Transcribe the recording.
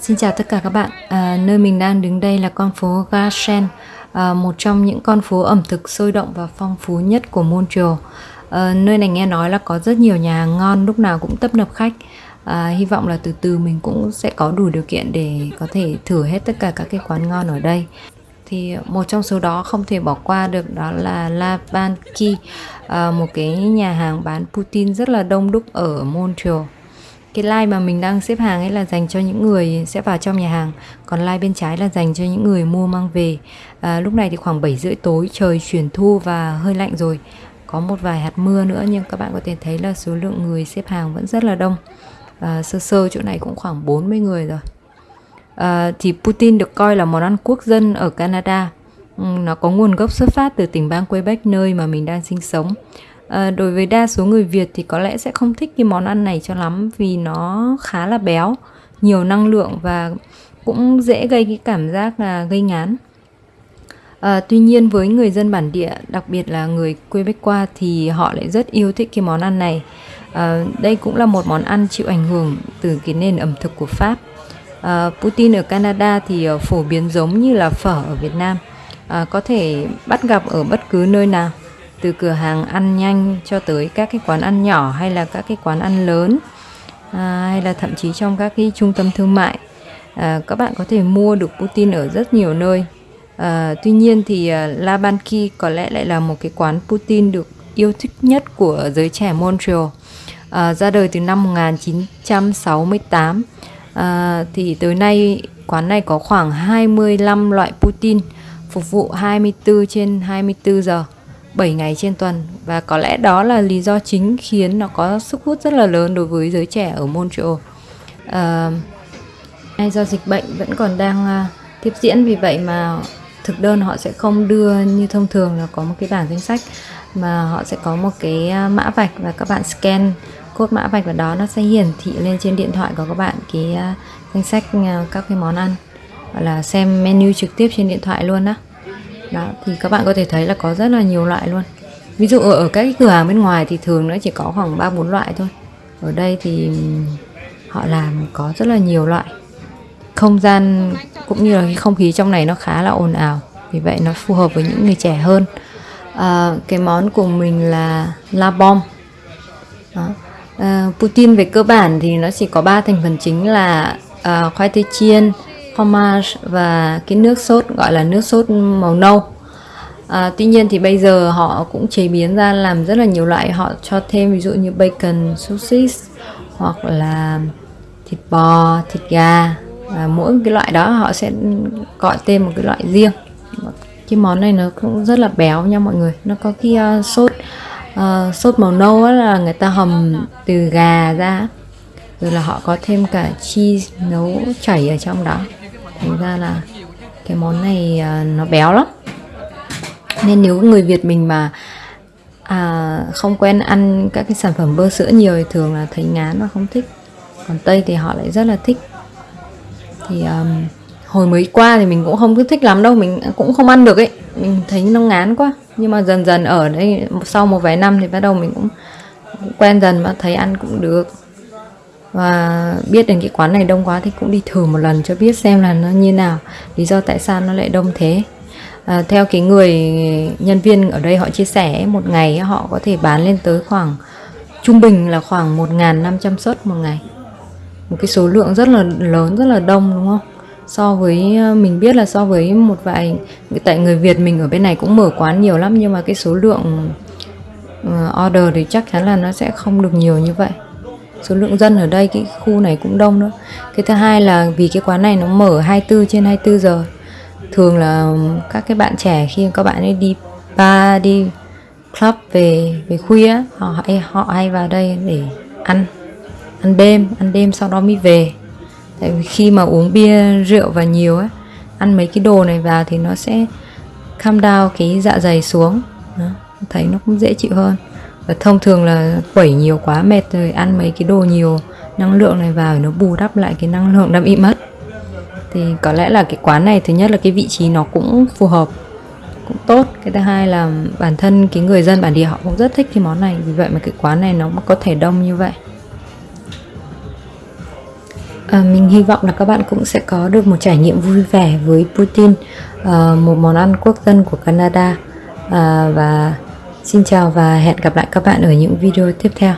Xin chào tất cả các bạn. À, nơi mình đang đứng đây là con phố Garchen, à, một trong những con phố ẩm thực sôi động và phong phú nhất của Montreal. À, nơi này nghe nói là có rất nhiều nhà hàng ngon, lúc nào cũng tấp nập khách. À, hy vọng là từ từ mình cũng sẽ có đủ điều kiện để có thể thử hết tất cả các cái quán ngon ở đây. Thì một trong số đó không thể bỏ qua được đó là La Banqui, à, một cái nhà hàng bán poutine rất là đông đúc ở Montreal cái line mà mình đang xếp hàng ấy là dành cho những người sẽ vào trong nhà hàng. Còn line bên trái là dành cho những người mua mang về. À, lúc này thì khoảng 7 rưỡi tối trời chuyển thu và hơi lạnh rồi. Có một vài hạt mưa nữa nhưng các bạn có thể thấy là số lượng người xếp hàng vẫn rất là đông. À, sơ sơ chỗ này cũng khoảng 40 người rồi. À, thì Putin được coi là món ăn quốc dân ở Canada. Ừ, nó có nguồn gốc xuất phát từ tỉnh bang Quebec nơi mà mình đang sinh sống à, đối với đa số người Việt thì có lẽ sẽ không thích cái món ăn này cho lắm vì nó khá là béo nhiều năng lượng và cũng dễ gây cái cảm giác là gây ngán. À, tuy nhiên với người dân bản địa đặc biệt là người quê bách qua thì họ lại rất yêu thích cái món ăn này. À, đây cũng là một món ăn chịu ảnh hưởng từ cái nền ẩm thực của pháp. À, Putin ở Canada thì phổ biến giống như là phở ở Việt Nam. À, có thể bắt gặp ở bất cứ nơi nào từ cửa hàng ăn nhanh cho tới các cái quán ăn nhỏ hay là các cái quán ăn lớn à, hay là thậm chí trong các cái trung tâm thương mại. À, các bạn có thể mua được Putin ở rất nhiều nơi. À, tuy nhiên thì à, La Banqui có lẽ lại là một cái quán Putin được yêu thích nhất của giới trẻ Montreal. À, ra đời từ năm 1968 à, thì tới nay quán này có khoảng 25 loại Putin phục vụ 24 trên 24 giờ. 7 ngày trên tuần. Và có lẽ đó là lý do chính khiến nó có sức hút rất là lớn đối với giới trẻ ở Montreal. Ờ, à, hay do dịch bệnh vẫn còn đang uh, tiếp diễn vì vậy mà thực đơn họ sẽ không đưa như thông thường là có một cái bảng danh sách mà họ sẽ có một cái ờ, mã vạch và các bạn scan cốt mã vạch vào đó nó sẽ hiển thị lên trên điện thoại của các bạn cái uh, danh sách uh, các cái món ăn. Gọi là xem menu trực tiếp trên điện thoại luôn đó đó thì các bạn có thể thấy là có rất là nhiều loại luôn. Ví dụ ở, các cái cửa hàng bên ngoài thì thường nó chỉ có khoảng ba bốn loại thôi. Ở đây thì ừ, họ làm có rất là nhiều loại. Không gian cũng như là cái không khí trong này nó khá là ồn ào vì vậy nó phù hợp với những người trẻ hơn. À, cái món của mình là la bom. Đó. À, Putin về cơ bản thì nó chỉ có ba thành phần chính là à, khoai tây chiên fromage và cái nước sốt gọi là nước sốt màu nâu. À, tuy nhiên thì bây giờ họ cũng chế biến ra làm rất là nhiều loại. Họ cho thêm ví dụ như bacon sausage hoặc là thịt bò thịt gà. Và mỗi cái loại đó họ sẽ gọi tên một cái loại riêng. Cái món này nó cũng rất là béo nha mọi người. Nó có cái uh, sốt uh, sốt màu nâu là người ta hầm từ gà ra. Rồi là họ có thêm cả cheese nấu chảy ở trong đó thành ra là cái món này à, nó béo lắm. Nên nếu người Việt mình mà à, không quen ăn các cái sản phẩm bơ sữa nhiều thì thường là thấy ngán và không thích. Còn Tây thì họ lại rất là thích. Thì um, hồi mới qua thì mình cũng không thích lắm đâu mình cũng không ăn được ấy. Mình thấy nó ngán quá. Nhưng mà dần dần ở đây sau một vài năm thì bắt đầu mình cũng, cũng quen dần và thấy ăn cũng được và biết đến cái quán này đông quá thì cũng đi thử một lần cho biết xem là nó như nào. Lý do tại sao nó lại đông thế. À, theo cái người nhân viên ở đây họ chia sẻ một ngày họ có thể bán lên tới khoảng trung bình là khoảng 1.500 suất một ngày. Một cái số lượng rất là lớn rất là đông đúng không? So với ờ, mình biết là so với một vài tại người Việt mình ở bên này cũng mở quán nhiều lắm nhưng mà cái số lượng ờ, order thì chắc chắn là nó sẽ không được nhiều như vậy số lượng dân ở đây cái khu này cũng đông nữa. Cái thứ hai là vì cái quán này nó mở 24 trên 24 giờ. Thường là các cái bạn trẻ khi các bạn ấy đi bar đi club về về khuya họ hay họ hay vào đây để ăn ăn đêm ăn đêm sau đó mới về. Tại vì khi mà uống bia rượu và nhiều á ăn mấy cái đồ này vào thì nó sẽ calm down cái dạ dày xuống. Đó, thấy nó cũng dễ chịu hơn và thông thường là quẩy nhiều quá mệt rồi ăn mấy cái đồ nhiều năng lượng này vào nó bù đắp lại cái năng lượng đã bị mất. Thì có lẽ là cái quán này thứ nhất là cái vị trí nó cũng phù hợp cũng tốt. Cái thứ hai là bản thân cái người dân bản địa họ cũng rất thích cái món này. Vì vậy mà cái quán này nó có thể đông như vậy. À, mình hy vọng là các bạn cũng sẽ có được một trải nghiệm vui vẻ với Putin, à, một món ăn quốc dân của Canada à, và Xin chào và hẹn gặp lại các bạn ở những video tiếp theo.